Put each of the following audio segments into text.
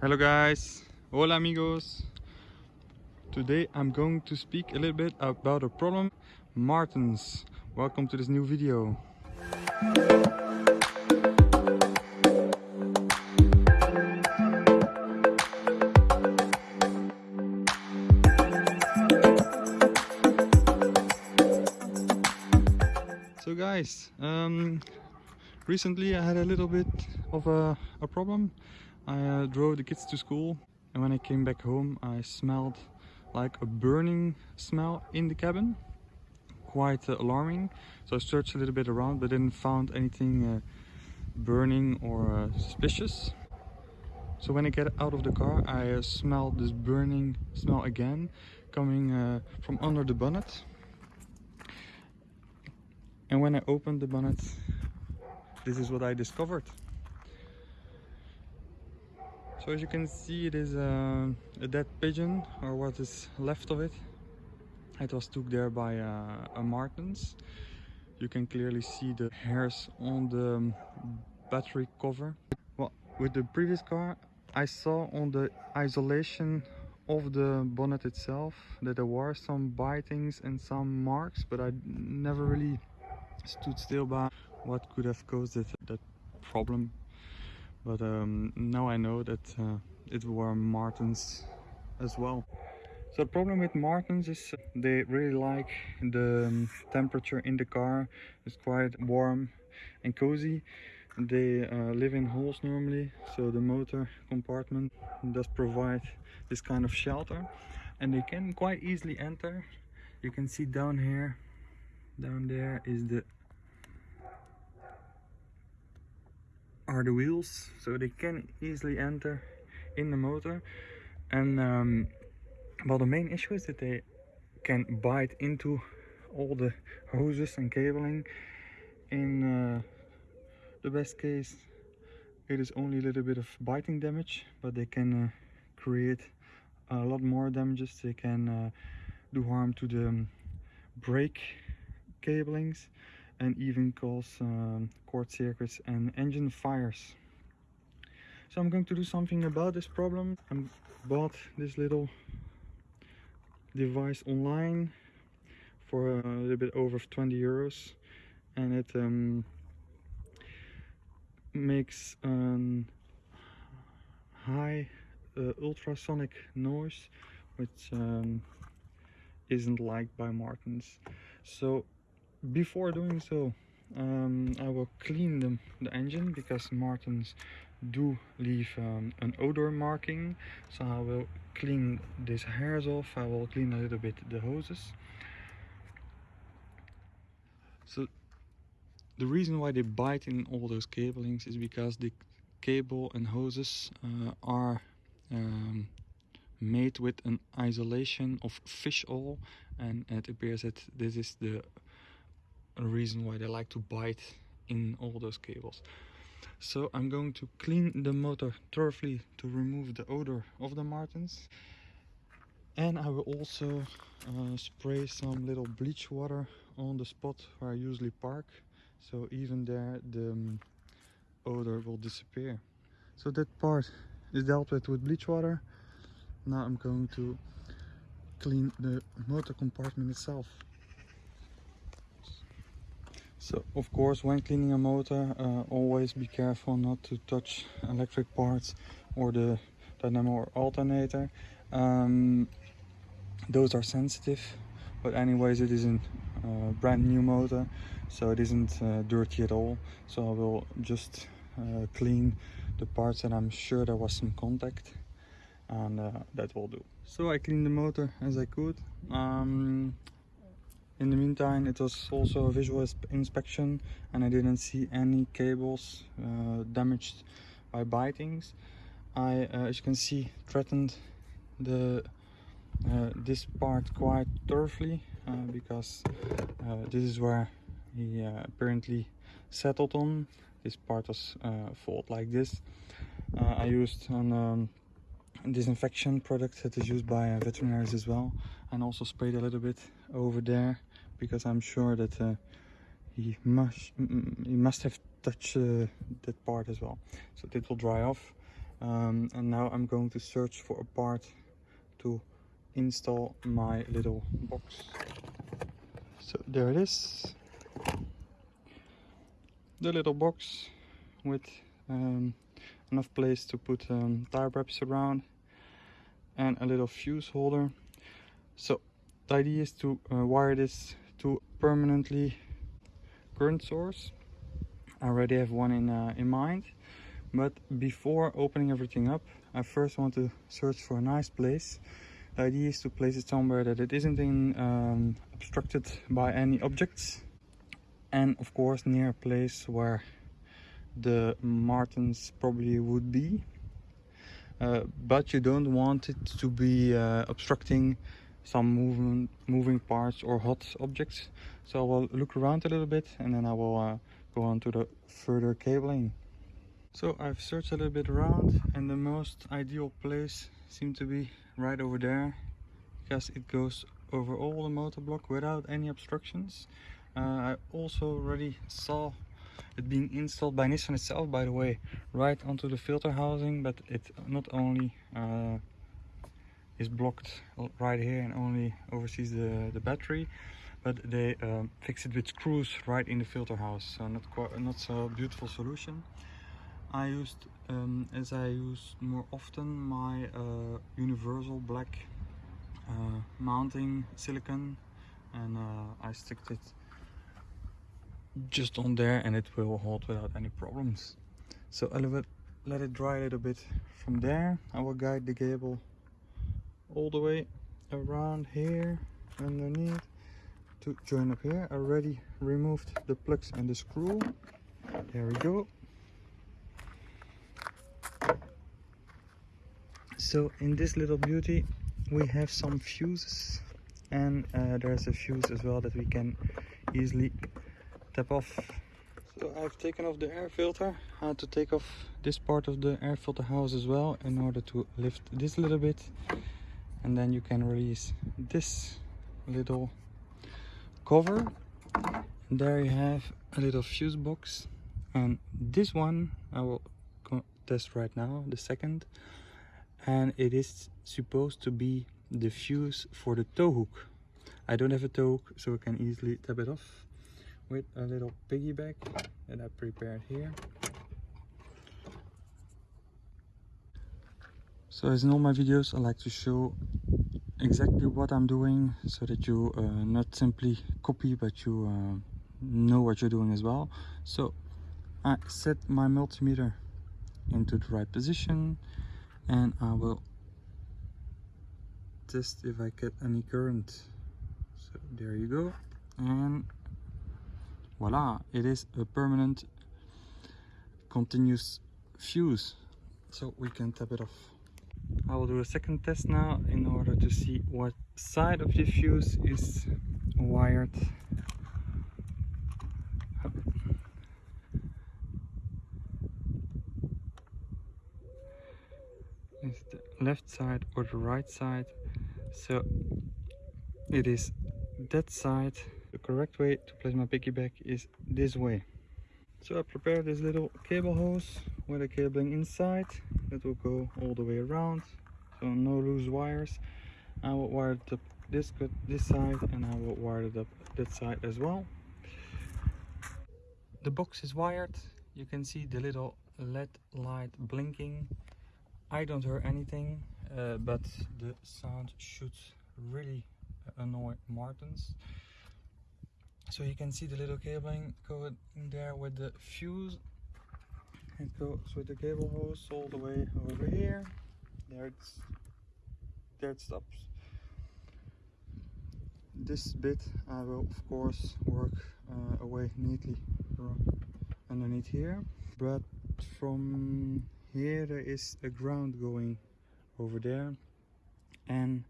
Hello guys, hola amigos. Today I'm going to speak a little bit about a problem, martens Welcome to this new video. So guys, um, recently I had a little bit of a, a problem. I uh, drove the kids to school and when I came back home I smelled like a burning smell in the cabin. Quite uh, alarming. So I searched a little bit around but didn't find anything uh, burning or uh, suspicious. So when I get out of the car I uh, smelled this burning smell again coming uh, from under the bonnet. And when I opened the bonnet this is what I discovered. So as you can see it is uh, a dead pigeon or what is left of it. It was took there by uh, a martens. You can clearly see the hairs on the um, battery cover. Well, with the previous car I saw on the isolation of the bonnet itself that there were some bitings and some marks but I never really stood still by what could have caused it, that problem but um, now I know that uh, it were martens as well. So the problem with martens is they really like the um, temperature in the car. It's quite warm and cozy. They uh, live in holes normally, so the motor compartment does provide this kind of shelter. And they can quite easily enter. You can see down here, down there is the are the wheels so they can easily enter in the motor. And um, well the main issue is that they can bite into all the hoses and cabling. In uh, the best case it is only a little bit of biting damage but they can uh, create a lot more damages. They can uh, do harm to the um, brake cablings and even cause um, short circuits and engine fires. So I'm going to do something about this problem. I bought this little device online for a little bit over 20 euros and it um, makes a high uh, ultrasonic noise which um, isn't liked by Martens. So before doing so um, I will clean the, the engine because Martens do leave um, an odor marking. So I will clean these hairs off. I will clean a little bit the hoses. So the reason why they bite in all those cablings is because the cable and hoses uh, are um, made with an isolation of fish oil. And it appears that this is the reason why they like to bite in all those cables. So I'm going to clean the motor thoroughly to remove the odor of the Martens. And I will also uh, spray some little bleach water on the spot where I usually park. So even there the um, odor will disappear. So that part is dealt with with bleach water. Now I'm going to clean the motor compartment itself. So of course when cleaning a motor uh, always be careful not to touch electric parts or the dynamo or alternator. Um, those are sensitive but anyways it is a uh, brand new motor so it isn't uh, dirty at all so I will just uh, clean the parts that I'm sure there was some contact and uh, that will do. So I cleaned the motor as I could. Um, in the meantime, it was also a visual inspection and I didn't see any cables uh, damaged by bitings. I, uh, as you can see, threatened the uh, this part quite thoroughly uh, because uh, this is where he uh, apparently settled on. This part was fault like this. I used an um, disinfection product that is used by veterinaries as well and also sprayed a little bit over there because I'm sure that uh, he must he must have touched uh, that part as well. So it will dry off. Um, and now I'm going to search for a part to install my little box. So there it is. The little box with um, enough place to put um, tire wraps around and a little fuse holder. So the idea is to uh, wire this permanently current source. I already have one in uh, in mind. But before opening everything up I first want to search for a nice place. The idea is to place it somewhere that it isn't in, um, obstructed by any objects. And of course near a place where the martens probably would be. Uh, but you don't want it to be uh, obstructing some movement moving parts or hot objects. So I will look around a little bit and then I will uh, go on to the further cabling. So I've searched a little bit around and the most ideal place seemed to be right over there because it goes over all the motor block without any obstructions. Uh, I also already saw it being installed by Nissan itself by the way right onto the filter housing but it not only uh, is blocked right here and only oversees the, the battery but they um, fix it with screws right in the filter house so not quite not so beautiful solution. I used um, as I use more often my uh, universal black uh, mounting silicon and uh, I stick it just on there and it will hold without any problems. So I'll let, let it dry a little bit from there. I will guide the cable all the way around here underneath to join up here already removed the plugs and the screw there we go so in this little beauty we have some fuses and uh, there's a fuse as well that we can easily tap off. So I've taken off the air filter. I had to take off this part of the air filter house as well in order to lift this a little bit and then you can release this little cover. And there you have a little fuse box. And this one I will test right now the second. And it is supposed to be the fuse for the tow hook. I don't have a tow hook so I can easily tap it off with a little piggyback that I prepared here so as in all my videos I like to show exactly what I'm doing so that you uh, not simply copy but you uh, know what you're doing as well. So I set my multimeter into the right position and I will test if I get any current. So there you go. And voila it is a permanent continuous fuse. So we can tap it off I will do a second test now in order to see what side of the fuse is wired. Is the left side or the right side? So it is that side. The correct way to place my piggyback is this way so I prepared this little cable hose with a cabling inside that will go all the way around. So no loose wires. I will wire it up this this side and I will wire it up that side as well. The box is wired. You can see the little LED light blinking. I don't hear anything uh, but the sound should really annoy Martens so you can see the little cabling going in there with the fuse. It goes with the cable hose all the way over here. There it's there it stops. This bit I will of course work uh, away neatly underneath here. But from here there is a ground going over there. And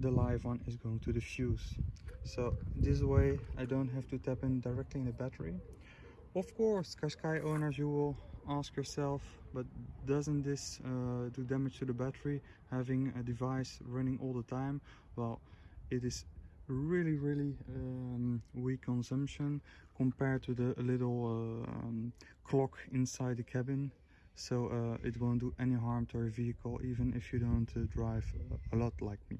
the live one is going to the fuse so this way I don't have to tap in directly in the battery. Of course Qashqai owners you will ask yourself but doesn't this uh, do damage to the battery having a device running all the time? Well it is really really um, weak consumption compared to the little uh, um, clock inside the cabin so uh, it won't do any harm to your vehicle even if you don't uh, drive a lot like me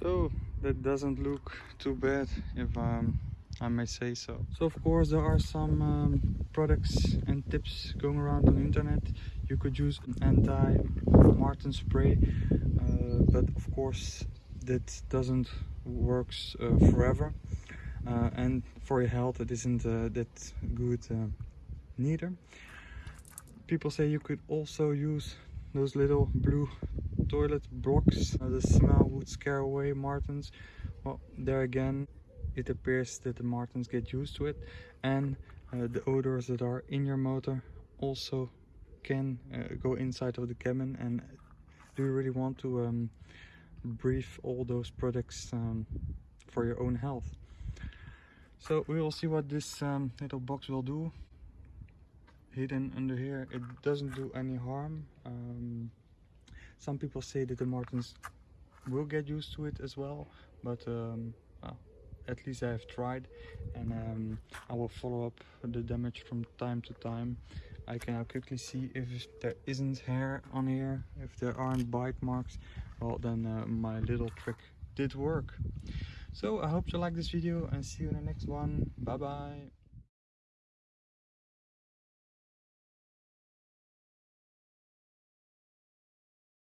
so that doesn't look too bad if um, I may say so. So of course there are some um, products and tips going around on the internet. You could use an anti-Marten spray, uh, but of course that doesn't works uh, forever. Uh, and for your health it isn't uh, that good uh, neither. People say you could also use those little blue toilet blocks. Uh, the smell would scare away martens. Well, there again, it appears that the martens get used to it and uh, the odors that are in your motor also can uh, go inside of the cabin and do you really want to um, breathe all those products um, for your own health so we will see what this um, little box will do hidden under here it doesn't do any harm. Um, some people say that the martens will get used to it as well but um, well, at least I have tried and um, I will follow up the damage from time to time. I can now quickly see if there isn't hair on here. If there aren't bite marks well then uh, my little trick did work. So I hope you like this video and see you in the next one. Bye bye